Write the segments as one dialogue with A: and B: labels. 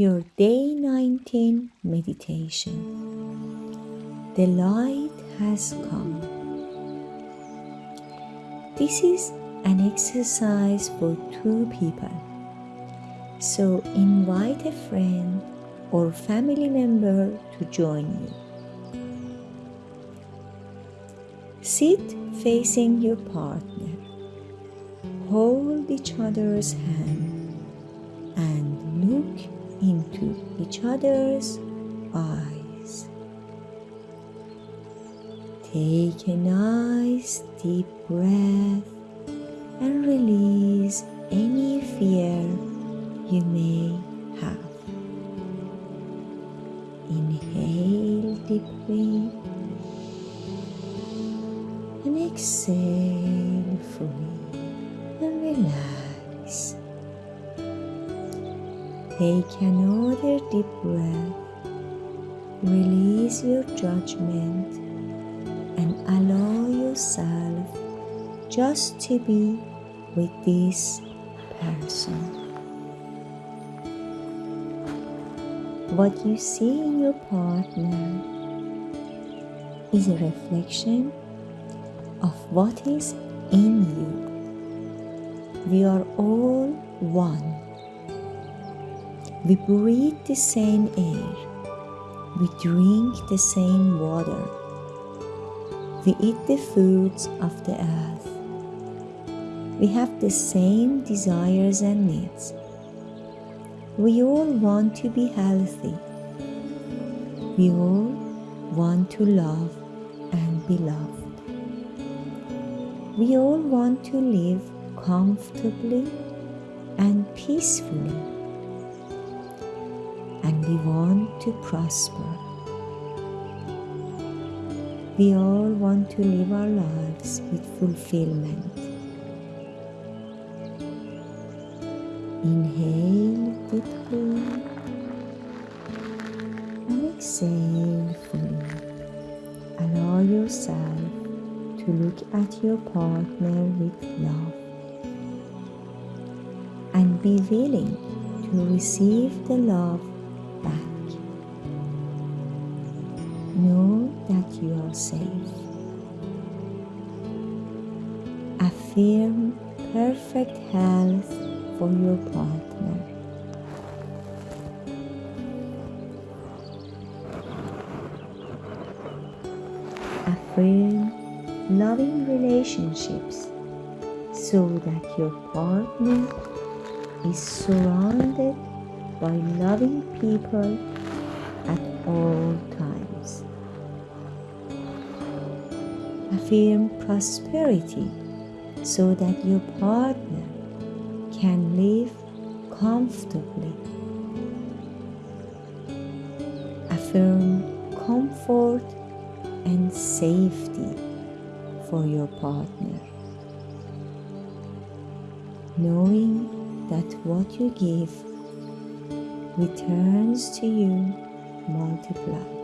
A: your day 19 meditation. The light has come. This is an exercise for two people. So invite a friend or family member to join you. Sit facing your partner. Hold each other's hand and look into each other's eyes. Take a nice deep breath and release any fear you may have. Inhale deeply and exhale fully and relax. Take another deep breath. Release your judgment and allow yourself just to be with this person. What you see in your partner is a reflection of what is in you. We are all one. We breathe the same air. We drink the same water. We eat the foods of the earth. We have the same desires and needs. We all want to be healthy. We all want to love and be loved. We all want to live comfortably and peacefully. We want to prosper. We all want to live our lives with fulfillment. Inhale deeply and exhale fully. Allow yourself to look at your partner with love and be willing to receive the love you are safe. Affirm perfect health for your partner. Affirm loving relationships so that your partner is surrounded by loving people at all times. Affirm prosperity so that your partner can live comfortably. Affirm comfort and safety for your partner, knowing that what you give returns to you multiplied.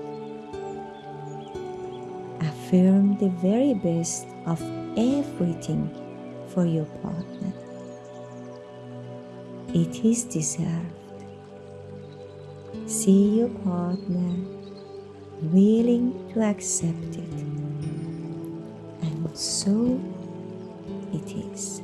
A: Affirm the very best of everything for your partner. It is deserved. See your partner willing to accept it. And so it is.